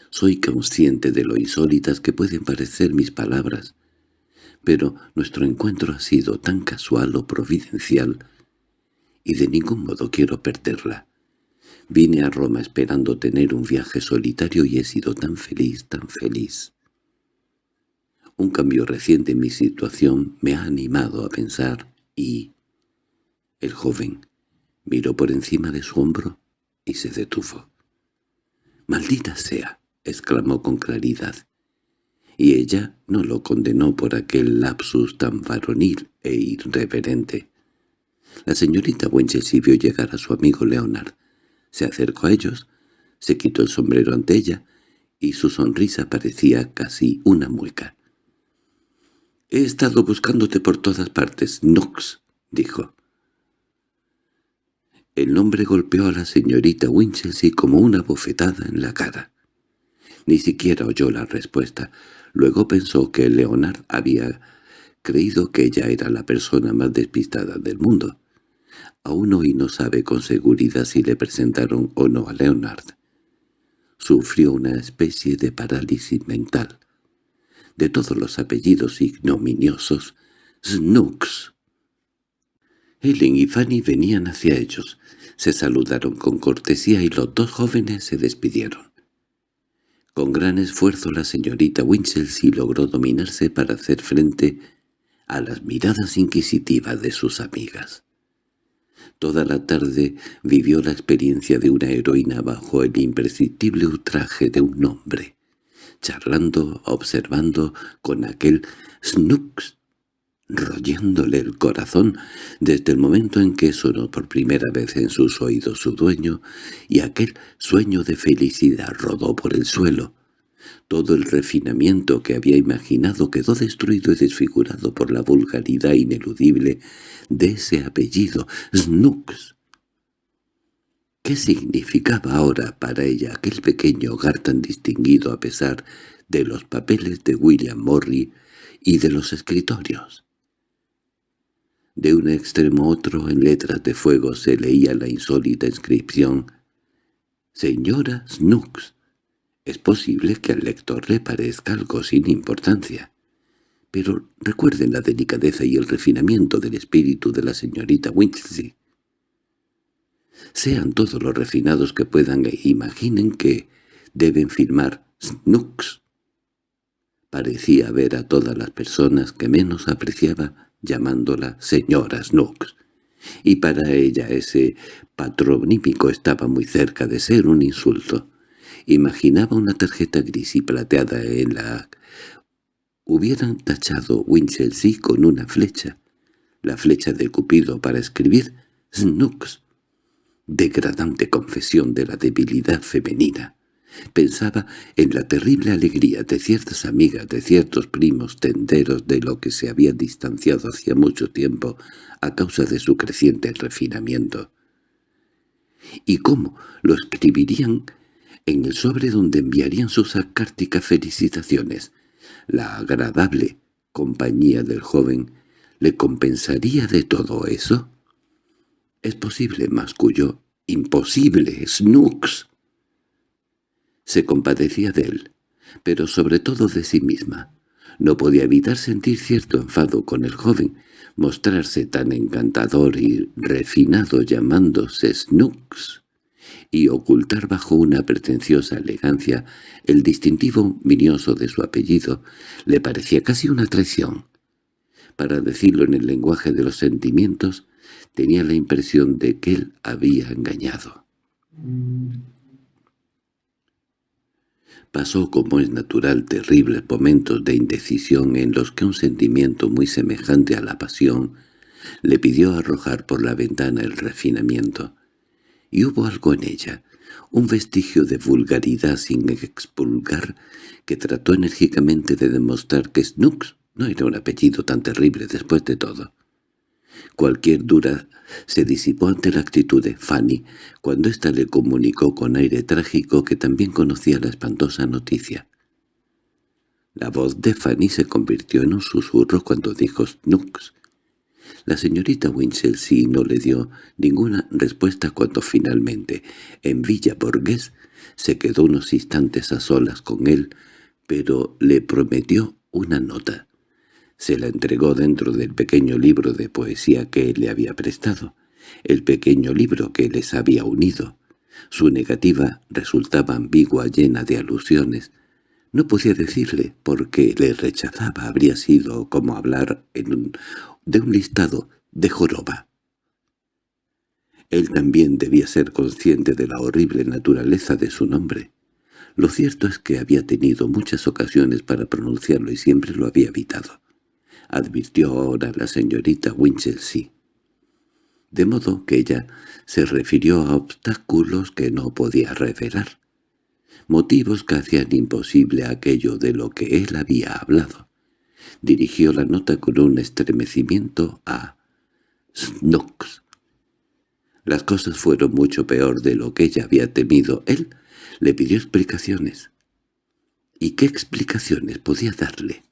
Soy consciente de lo insólitas que pueden parecer mis palabras, pero nuestro encuentro ha sido tan casual o providencial, y de ningún modo quiero perderla. Vine a Roma esperando tener un viaje solitario y he sido tan feliz, tan feliz. Un cambio reciente en mi situación me ha animado a pensar y... El joven miró por encima de su hombro y se detuvo. «¡Maldita sea!» exclamó con claridad. Y ella no lo condenó por aquel lapsus tan varonil e irreverente. La señorita Winchelsea vio llegar a su amigo Leonard. Se acercó a ellos, se quitó el sombrero ante ella, y su sonrisa parecía casi una mueca. «He estado buscándote por todas partes, Knox», dijo. El nombre golpeó a la señorita Winchelsea como una bofetada en la cara. Ni siquiera oyó la respuesta. Luego pensó que Leonard había creído que ella era la persona más despistada del mundo. Aún hoy no sabe con seguridad si le presentaron o no a Leonard. Sufrió una especie de parálisis mental de todos los apellidos ignominiosos, Snooks. Helen y Fanny venían hacia ellos. Se saludaron con cortesía y los dos jóvenes se despidieron. Con gran esfuerzo la señorita Winchelsea logró dominarse para hacer frente a las miradas inquisitivas de sus amigas. Toda la tarde vivió la experiencia de una heroína bajo el imprescindible ultraje de un hombre charlando, observando con aquel Snooks, royéndole el corazón desde el momento en que sonó por primera vez en sus oídos su dueño, y aquel sueño de felicidad rodó por el suelo. Todo el refinamiento que había imaginado quedó destruido y desfigurado por la vulgaridad ineludible de ese apellido, Snooks. ¿Qué significaba ahora para ella aquel pequeño hogar tan distinguido a pesar de los papeles de William Morley y de los escritorios? De un extremo a otro en letras de fuego se leía la insólita inscripción «Señora Snooks». Es posible que al lector le parezca algo sin importancia, pero recuerden la delicadeza y el refinamiento del espíritu de la señorita Winchelsea sean todos los refinados que puedan e imaginen que deben firmar Snooks. Parecía ver a todas las personas que menos apreciaba llamándola señora Snooks, y para ella ese patronímico estaba muy cerca de ser un insulto. Imaginaba una tarjeta gris y plateada en la hubieran tachado Winchelsea con una flecha, la flecha de Cupido para escribir Snooks degradante confesión de la debilidad femenina, Pensaba en la terrible alegría de ciertas amigas, de ciertos primos tenderos de lo que se había distanciado hacía mucho tiempo a causa de su creciente refinamiento. ¿Y cómo lo escribirían en el sobre donde enviarían sus sarcásticas felicitaciones? La agradable compañía del joven le compensaría de todo eso. Es posible, masculló. Imposible, Snooks. Se compadecía de él, pero sobre todo de sí misma. No podía evitar sentir cierto enfado con el joven, mostrarse tan encantador y refinado llamándose Snooks, y ocultar bajo una pretenciosa elegancia el distintivo minioso de su apellido, le parecía casi una traición. Para decirlo en el lenguaje de los sentimientos, tenía la impresión de que él había engañado. Pasó como es natural terribles momentos de indecisión en los que un sentimiento muy semejante a la pasión le pidió arrojar por la ventana el refinamiento. Y hubo algo en ella, un vestigio de vulgaridad sin expulgar, que trató enérgicamente de demostrar que Snooks no era un apellido tan terrible después de todo. Cualquier dura se disipó ante la actitud de Fanny, cuando ésta le comunicó con aire trágico que también conocía la espantosa noticia. La voz de Fanny se convirtió en un susurro cuando dijo Snooks. La señorita Winchelsea no le dio ninguna respuesta cuando finalmente, en Villa Borghés, se quedó unos instantes a solas con él, pero le prometió una nota. Se la entregó dentro del pequeño libro de poesía que él le había prestado, el pequeño libro que les había unido. Su negativa resultaba ambigua, llena de alusiones. No podía decirle por qué le rechazaba. Habría sido como hablar de un listado de joroba. Él también debía ser consciente de la horrible naturaleza de su nombre. Lo cierto es que había tenido muchas ocasiones para pronunciarlo y siempre lo había evitado advirtió ahora la señorita Winchelsea. De modo que ella se refirió a obstáculos que no podía revelar, motivos que hacían imposible aquello de lo que él había hablado. Dirigió la nota con un estremecimiento a Snooks. Las cosas fueron mucho peor de lo que ella había temido. Él le pidió explicaciones. ¿Y qué explicaciones podía darle?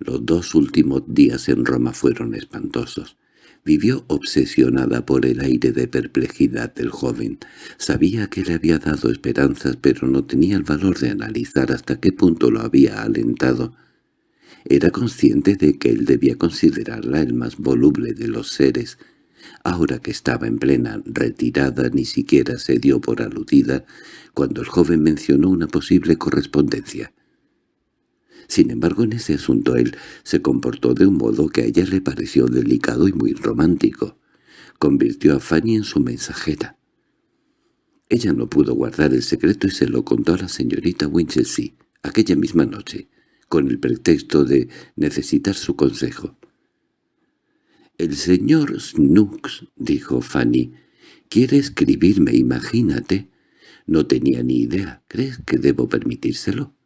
Los dos últimos días en Roma fueron espantosos. Vivió obsesionada por el aire de perplejidad del joven. Sabía que le había dado esperanzas, pero no tenía el valor de analizar hasta qué punto lo había alentado. Era consciente de que él debía considerarla el más voluble de los seres. Ahora que estaba en plena retirada ni siquiera se dio por aludida cuando el joven mencionó una posible correspondencia. Sin embargo, en ese asunto él se comportó de un modo que a ella le pareció delicado y muy romántico. Convirtió a Fanny en su mensajera. Ella no pudo guardar el secreto y se lo contó a la señorita Winchelsea aquella misma noche, con el pretexto de necesitar su consejo. «El señor Snooks», dijo Fanny, «quiere escribirme, imagínate. No tenía ni idea. ¿Crees que debo permitírselo?»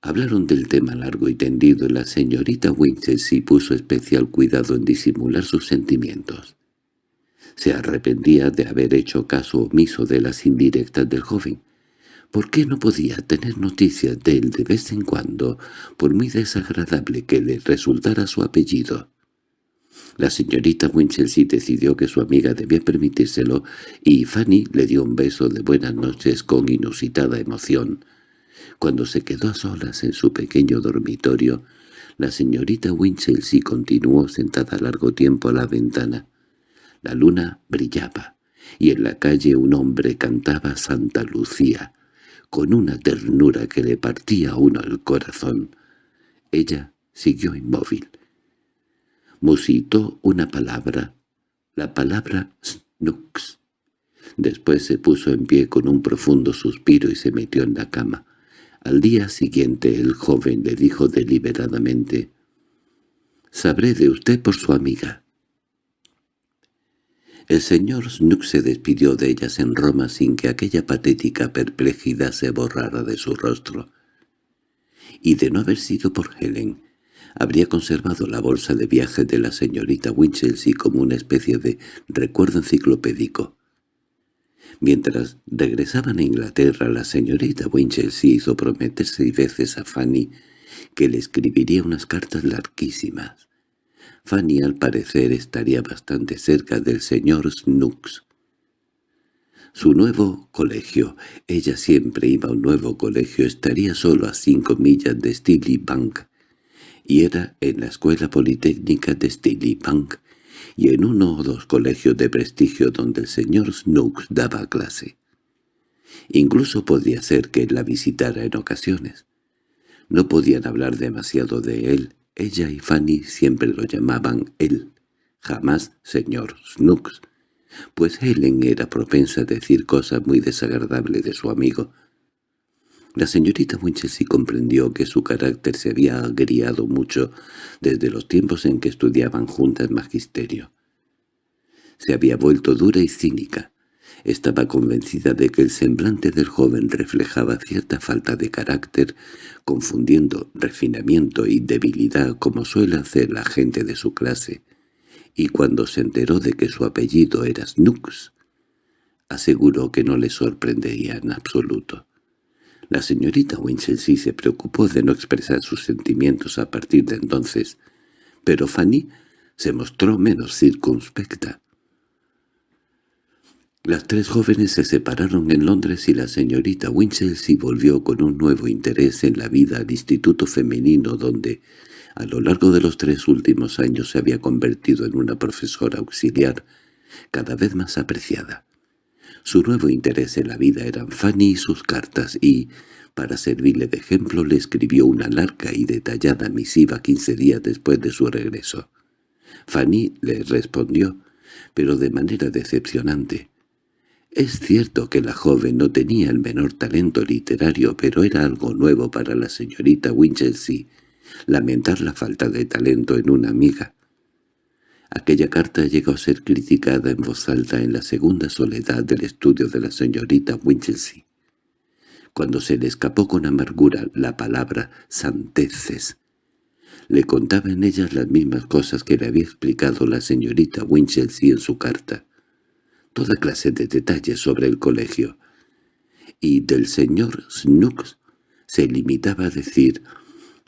Hablaron del tema largo y tendido y la señorita Winchelsea puso especial cuidado en disimular sus sentimientos. Se arrepentía de haber hecho caso omiso de las indirectas del joven. ¿Por qué no podía tener noticias de él de vez en cuando, por muy desagradable que le resultara su apellido? La señorita Winchelsea decidió que su amiga debía permitírselo y Fanny le dio un beso de buenas noches con inusitada emoción. Cuando se quedó a solas en su pequeño dormitorio, la señorita Winchelsea continuó sentada largo tiempo a la ventana. La luna brillaba, y en la calle un hombre cantaba Santa Lucía, con una ternura que le partía a uno el corazón. Ella siguió inmóvil. Musitó una palabra, la palabra Snooks. Después se puso en pie con un profundo suspiro y se metió en la cama. Al día siguiente el joven le dijo deliberadamente, «Sabré de usted por su amiga». El señor Snooks se despidió de ellas en Roma sin que aquella patética perplejidad se borrara de su rostro. Y de no haber sido por Helen, habría conservado la bolsa de viaje de la señorita Winchelsea como una especie de recuerdo enciclopédico. Mientras regresaban a Inglaterra, la señorita Winchelsea hizo prometer seis veces a Fanny que le escribiría unas cartas larguísimas. Fanny al parecer estaría bastante cerca del señor Snooks. Su nuevo colegio, ella siempre iba a un nuevo colegio, estaría solo a cinco millas de Steely Bank, y era en la escuela politécnica de Steely Bank, y en uno o dos colegios de prestigio donde el señor Snooks daba clase. Incluso podía ser que la visitara en ocasiones. No podían hablar demasiado de él, ella y Fanny siempre lo llamaban él, jamás señor Snooks, pues Helen era propensa a decir cosas muy desagradables de su amigo. La señorita Winchelsea comprendió que su carácter se había agriado mucho desde los tiempos en que estudiaban juntas magisterio. Se había vuelto dura y cínica, estaba convencida de que el semblante del joven reflejaba cierta falta de carácter, confundiendo refinamiento y debilidad como suele hacer la gente de su clase, y cuando se enteró de que su apellido era Snooks, aseguró que no le sorprendería en absoluto. La señorita Winchelsea se preocupó de no expresar sus sentimientos a partir de entonces, pero Fanny se mostró menos circunspecta. Las tres jóvenes se separaron en Londres y la señorita Winchelsea volvió con un nuevo interés en la vida al instituto femenino donde, a lo largo de los tres últimos años, se había convertido en una profesora auxiliar cada vez más apreciada. Su nuevo interés en la vida eran Fanny y sus cartas y, para servirle de ejemplo, le escribió una larga y detallada misiva quince días después de su regreso. Fanny le respondió, pero de manera decepcionante. Es cierto que la joven no tenía el menor talento literario, pero era algo nuevo para la señorita Winchelsea, lamentar la falta de talento en una amiga. Aquella carta llegó a ser criticada en voz alta en la segunda soledad del estudio de la señorita Winchelsea. Cuando se le escapó con amargura la palabra «santeces», le contaba en ellas las mismas cosas que le había explicado la señorita Winchelsea en su carta toda clase de detalles sobre el colegio, y del señor Snooks se limitaba a decir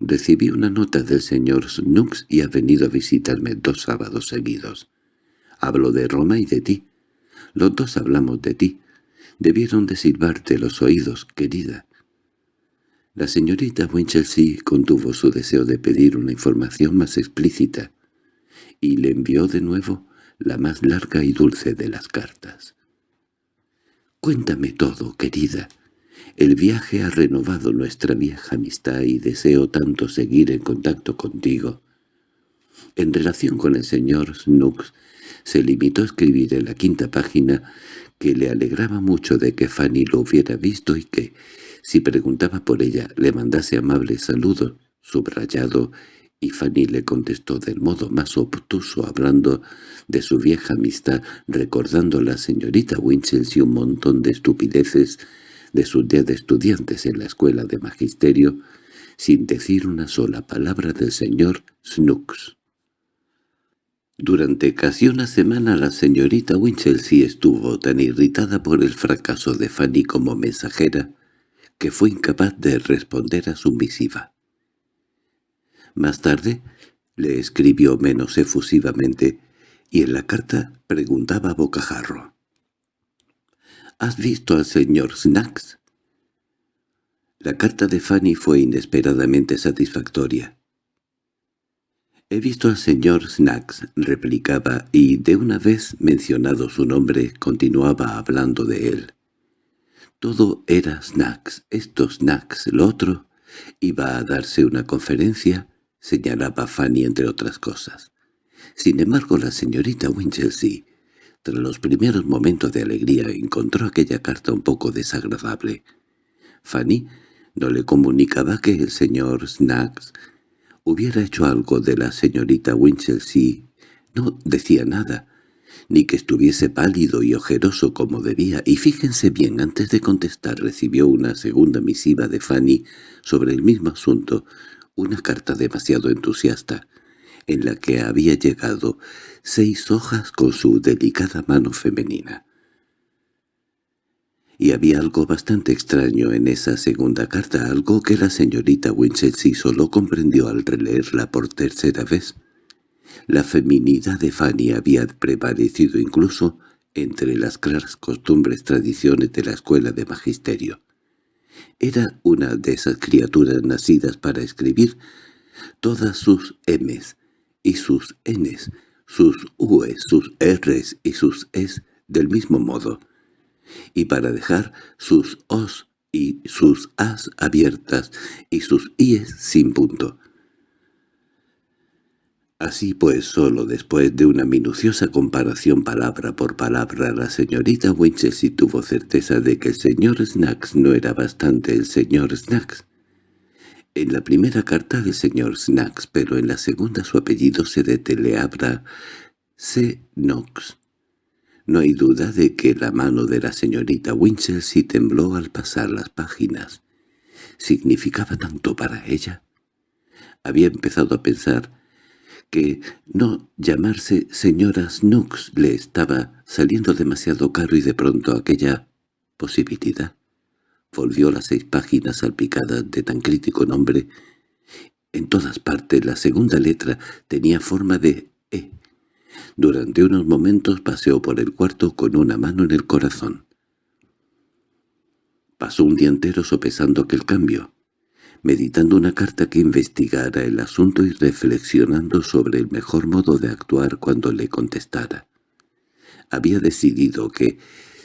«Recibí una nota del señor Snooks y ha venido a visitarme dos sábados seguidos. Hablo de Roma y de ti. Los dos hablamos de ti. Debieron de silbarte los oídos, querida». La señorita Winchelsea contuvo su deseo de pedir una información más explícita, y le envió de nuevo la más larga y dulce de las cartas. «Cuéntame todo, querida. El viaje ha renovado nuestra vieja amistad y deseo tanto seguir en contacto contigo». En relación con el señor Snooks, se limitó a escribir en la quinta página que le alegraba mucho de que Fanny lo hubiera visto y que, si preguntaba por ella, le mandase amables saludos, subrayado y Fanny le contestó del modo más obtuso hablando de su vieja amistad, recordando a la señorita Winchelsea un montón de estupideces de su día de estudiantes en la escuela de magisterio, sin decir una sola palabra del señor Snooks. Durante casi una semana la señorita Winchelsea estuvo tan irritada por el fracaso de Fanny como mensajera que fue incapaz de responder a su misiva. Más tarde le escribió menos efusivamente y en la carta preguntaba a bocajarro. —¿Has visto al señor Snacks? La carta de Fanny fue inesperadamente satisfactoria. «He visto al señor Snacks», replicaba, y de una vez mencionado su nombre continuaba hablando de él. Todo era Snacks, esto Snacks, lo otro. Iba a darse una conferencia señalaba Fanny entre otras cosas. Sin embargo, la señorita Winchelsea, tras los primeros momentos de alegría, encontró aquella carta un poco desagradable. Fanny no le comunicaba que el señor Snacks hubiera hecho algo de la señorita Winchelsea. No decía nada, ni que estuviese pálido y ojeroso como debía, y fíjense bien, antes de contestar recibió una segunda misiva de Fanny sobre el mismo asunto, una carta demasiado entusiasta, en la que había llegado seis hojas con su delicada mano femenina. Y había algo bastante extraño en esa segunda carta, algo que la señorita Winchelsea solo comprendió al releerla por tercera vez. La feminidad de Fanny había prevalecido incluso entre las claras costumbres tradiciones de la escuela de magisterio. Era una de esas criaturas nacidas para escribir todas sus M's y sus N's, sus U's, sus R's y sus E's del mismo modo, y para dejar sus O's y sus A's abiertas y sus I's sin punto. Así pues, solo después de una minuciosa comparación palabra por palabra, la señorita Winchelsea tuvo certeza de que el señor Snacks no era bastante el señor Snacks. En la primera carta del señor Snacks, pero en la segunda su apellido se deteleabra C. Knox. No hay duda de que la mano de la señorita Winchelsea tembló al pasar las páginas. ¿Significaba tanto para ella? Había empezado a pensar que no llamarse señora Snooks le estaba saliendo demasiado caro y de pronto aquella posibilidad volvió las seis páginas salpicadas de tan crítico nombre. En todas partes la segunda letra tenía forma de E. Durante unos momentos paseó por el cuarto con una mano en el corazón. Pasó un día entero sopesando aquel cambio meditando una carta que investigara el asunto y reflexionando sobre el mejor modo de actuar cuando le contestara. Había decidido que,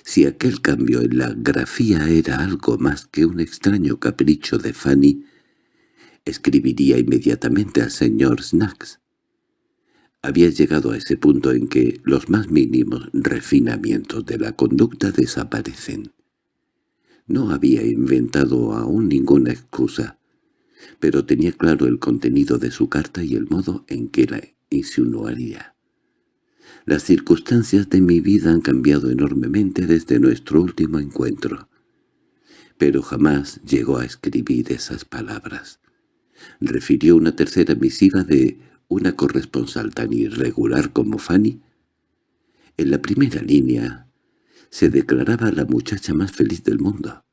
si aquel cambio en la grafía era algo más que un extraño capricho de Fanny, escribiría inmediatamente al señor Snacks. Había llegado a ese punto en que los más mínimos refinamientos de la conducta desaparecen. No había inventado aún ninguna excusa pero tenía claro el contenido de su carta y el modo en que la insinuaría. Las circunstancias de mi vida han cambiado enormemente desde nuestro último encuentro. Pero jamás llegó a escribir esas palabras. Refirió una tercera misiva de una corresponsal tan irregular como Fanny. En la primera línea se declaraba la muchacha más feliz del mundo.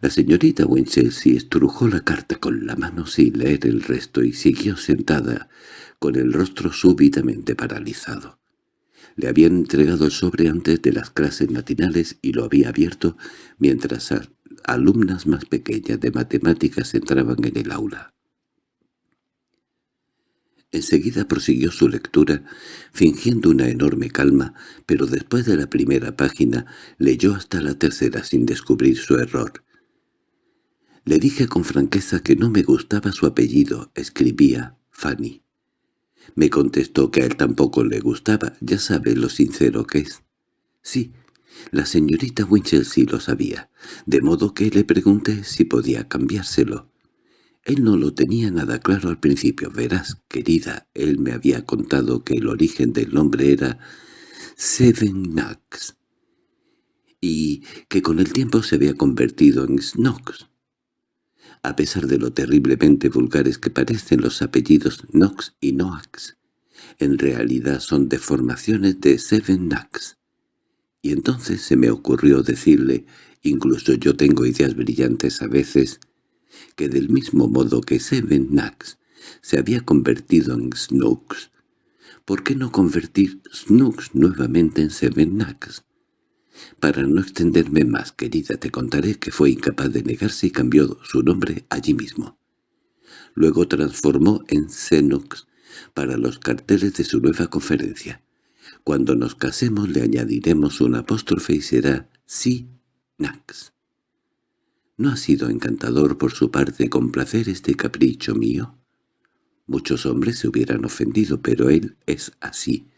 La señorita Winchelsea estrujó la carta con la mano sin leer el resto y siguió sentada, con el rostro súbitamente paralizado. Le habían entregado el sobre antes de las clases matinales y lo había abierto mientras alumnas más pequeñas de matemáticas entraban en el aula. Enseguida prosiguió su lectura, fingiendo una enorme calma, pero después de la primera página leyó hasta la tercera sin descubrir su error. Le dije con franqueza que no me gustaba su apellido, escribía Fanny. Me contestó que a él tampoco le gustaba, ya sabe lo sincero que es. Sí, la señorita Winchelsea lo sabía, de modo que le pregunté si podía cambiárselo. Él no lo tenía nada claro al principio. Verás, querida, él me había contado que el origen del nombre era Seven Knocks y que con el tiempo se había convertido en Snocks. A pesar de lo terriblemente vulgares que parecen los apellidos Knox y Noax, en realidad son deformaciones de Seven Knacks. Y entonces se me ocurrió decirle, incluso yo tengo ideas brillantes a veces, que del mismo modo que Seven Knacks se había convertido en Snooks, ¿por qué no convertir Snooks nuevamente en Seven Knacks? Para no extenderme más, querida, te contaré que fue incapaz de negarse y cambió su nombre allí mismo. Luego transformó en Xenox para los carteles de su nueva conferencia. Cuando nos casemos le añadiremos un apóstrofe y será Si-Nax. ¿No ha sido encantador por su parte complacer este capricho mío? Muchos hombres se hubieran ofendido, pero él es así.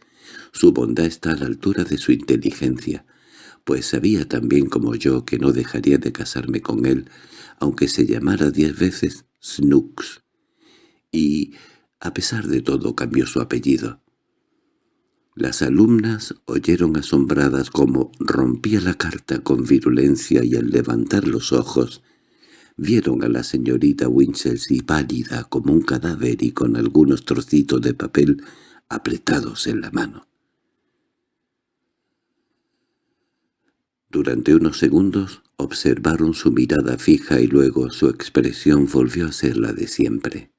Su bondad está a la altura de su inteligencia pues sabía también como yo que no dejaría de casarme con él, aunque se llamara diez veces Snooks. Y, a pesar de todo, cambió su apellido. Las alumnas oyeron asombradas cómo rompía la carta con virulencia y al levantar los ojos vieron a la señorita Winchelsea pálida como un cadáver y con algunos trocitos de papel apretados en la mano. Durante unos segundos observaron su mirada fija y luego su expresión volvió a ser la de siempre.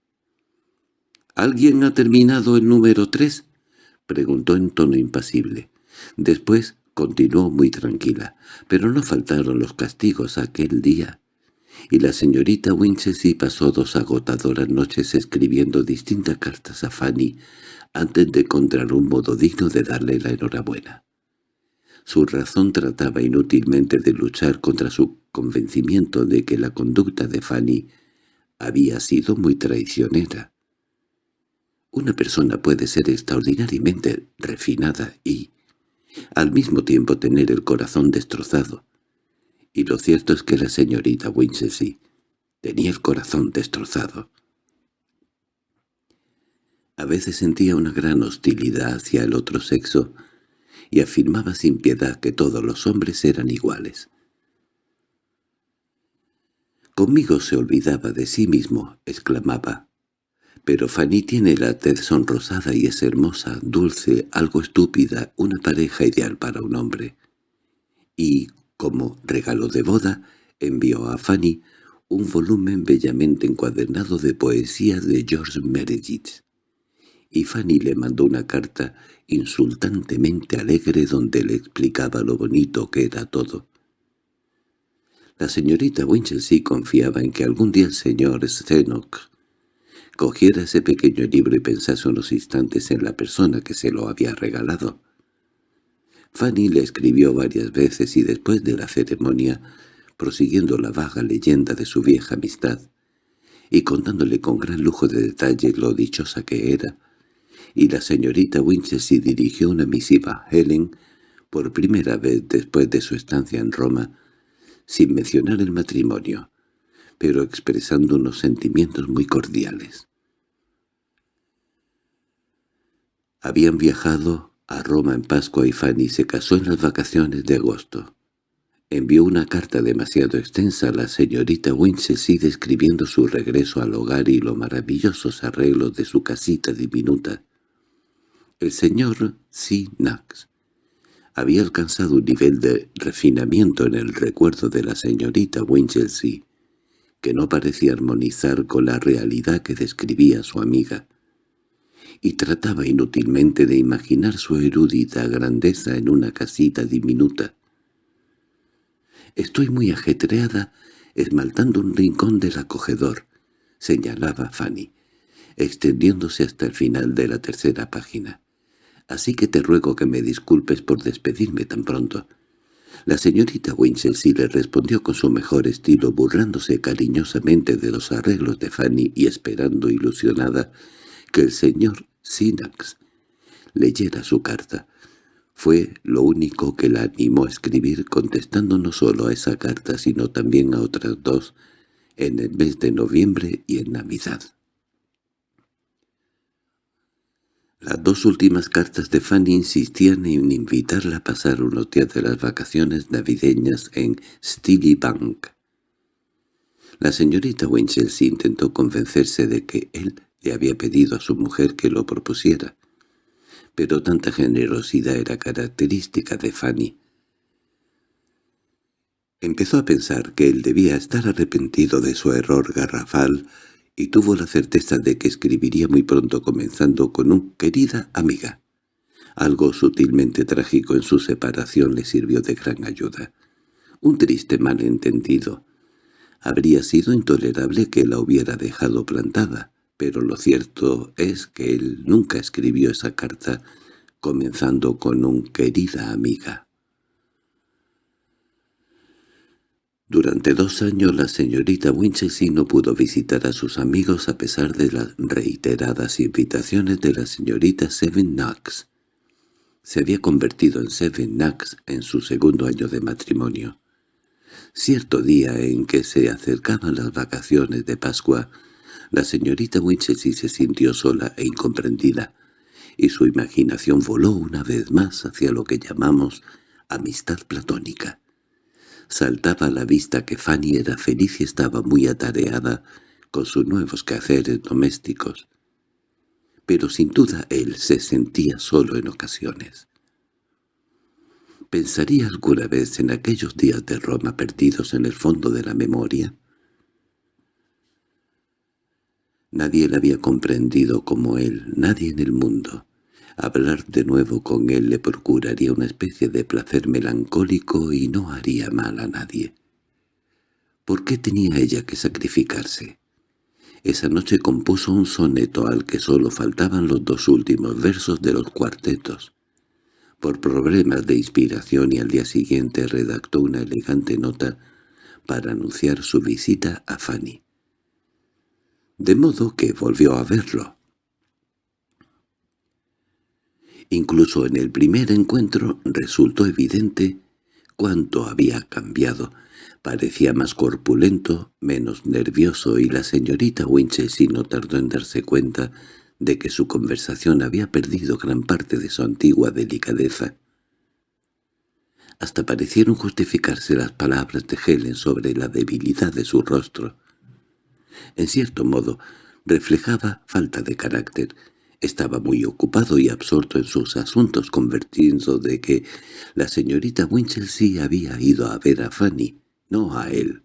—¿Alguien ha terminado el número tres? —preguntó en tono impasible. Después continuó muy tranquila, pero no faltaron los castigos aquel día y la señorita Winchelsea pasó dos agotadoras noches escribiendo distintas cartas a Fanny antes de encontrar un modo digno de darle la enhorabuena. Su razón trataba inútilmente de luchar contra su convencimiento de que la conducta de Fanny había sido muy traicionera. Una persona puede ser extraordinariamente refinada y, al mismo tiempo, tener el corazón destrozado, y lo cierto es que la señorita Winchelsea tenía el corazón destrozado. A veces sentía una gran hostilidad hacia el otro sexo y afirmaba sin piedad que todos los hombres eran iguales. «Conmigo se olvidaba de sí mismo», exclamaba. «Pero Fanny tiene la tez sonrosada y es hermosa, dulce, algo estúpida, una pareja ideal para un hombre. Y como regalo de boda, envió a Fanny un volumen bellamente encuadernado de poesía de George Meredith. Y Fanny le mandó una carta insultantemente alegre donde le explicaba lo bonito que era todo. La señorita Winchelsea confiaba en que algún día el señor Stenock cogiera ese pequeño libro y pensase unos instantes en la persona que se lo había regalado. Fanny le escribió varias veces y después de la ceremonia, prosiguiendo la vaga leyenda de su vieja amistad, y contándole con gran lujo de detalle lo dichosa que era, y la señorita Winchelsea dirigió una misiva a Helen por primera vez después de su estancia en Roma, sin mencionar el matrimonio, pero expresando unos sentimientos muy cordiales. Habían viajado a Roma en Pascua y Fanny se casó en las vacaciones de agosto. Envió una carta demasiado extensa a la señorita Winchelsea describiendo su regreso al hogar y los maravillosos arreglos de su casita diminuta. El señor C. Knox había alcanzado un nivel de refinamiento en el recuerdo de la señorita Winchelsea que no parecía armonizar con la realidad que describía su amiga y trataba inútilmente de imaginar su erudita grandeza en una casita diminuta. «Estoy muy ajetreada esmaltando un rincón del acogedor», señalaba Fanny, extendiéndose hasta el final de la tercera página. «Así que te ruego que me disculpes por despedirme tan pronto». La señorita Winchelsea le respondió con su mejor estilo, burlándose cariñosamente de los arreglos de Fanny y esperando ilusionada que el señor Sinax leyera su carta. Fue lo único que la animó a escribir contestando no solo a esa carta sino también a otras dos en el mes de noviembre y en Navidad. Las dos últimas cartas de Fanny insistían en invitarla a pasar unos días de las vacaciones navideñas en Steely Bank. La señorita Winchelsea intentó convencerse de que él le había pedido a su mujer que lo propusiera, pero tanta generosidad era característica de Fanny. Empezó a pensar que él debía estar arrepentido de su error garrafal y tuvo la certeza de que escribiría muy pronto comenzando con un «querida amiga». Algo sutilmente trágico en su separación le sirvió de gran ayuda. Un triste malentendido. Habría sido intolerable que la hubiera dejado plantada pero lo cierto es que él nunca escribió esa carta comenzando con un «querida amiga». Durante dos años la señorita Winchelsea no pudo visitar a sus amigos a pesar de las reiteradas invitaciones de la señorita Seven Knox. Se había convertido en Seven Knox en su segundo año de matrimonio. Cierto día en que se acercaban las vacaciones de Pascua, la señorita Winchelsea se sintió sola e incomprendida, y su imaginación voló una vez más hacia lo que llamamos amistad platónica. Saltaba a la vista que Fanny era feliz y estaba muy atareada con sus nuevos quehaceres domésticos. Pero sin duda él se sentía solo en ocasiones. ¿Pensaría alguna vez en aquellos días de Roma perdidos en el fondo de la memoria? Nadie le había comprendido como él, nadie en el mundo. Hablar de nuevo con él le procuraría una especie de placer melancólico y no haría mal a nadie. ¿Por qué tenía ella que sacrificarse? Esa noche compuso un soneto al que solo faltaban los dos últimos versos de los cuartetos. Por problemas de inspiración y al día siguiente redactó una elegante nota para anunciar su visita a Fanny de modo que volvió a verlo. Incluso en el primer encuentro resultó evidente cuánto había cambiado. Parecía más corpulento, menos nervioso, y la señorita Winchelsea no tardó en darse cuenta de que su conversación había perdido gran parte de su antigua delicadeza. Hasta parecieron justificarse las palabras de Helen sobre la debilidad de su rostro. En cierto modo, reflejaba falta de carácter. Estaba muy ocupado y absorto en sus asuntos, convirtiendo de que la señorita Winchelsea había ido a ver a Fanny, no a él.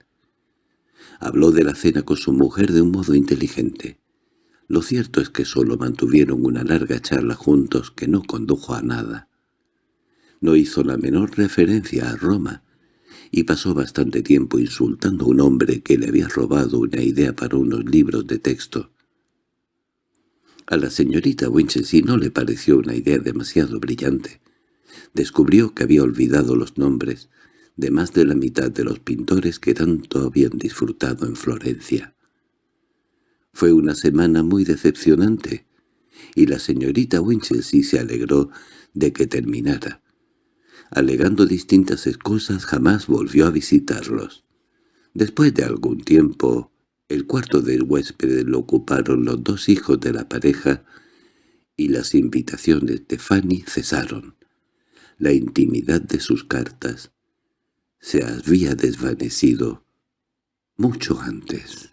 Habló de la cena con su mujer de un modo inteligente. Lo cierto es que solo mantuvieron una larga charla juntos que no condujo a nada. No hizo la menor referencia a Roma, y pasó bastante tiempo insultando a un hombre que le había robado una idea para unos libros de texto. A la señorita Winchelsea no le pareció una idea demasiado brillante. Descubrió que había olvidado los nombres de más de la mitad de los pintores que tanto habían disfrutado en Florencia. Fue una semana muy decepcionante, y la señorita Winchelsea se alegró de que terminara alegando distintas excusas, jamás volvió a visitarlos. Después de algún tiempo, el cuarto del huésped lo ocuparon los dos hijos de la pareja y las invitaciones de Fanny cesaron. La intimidad de sus cartas se había desvanecido mucho antes.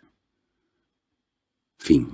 Fin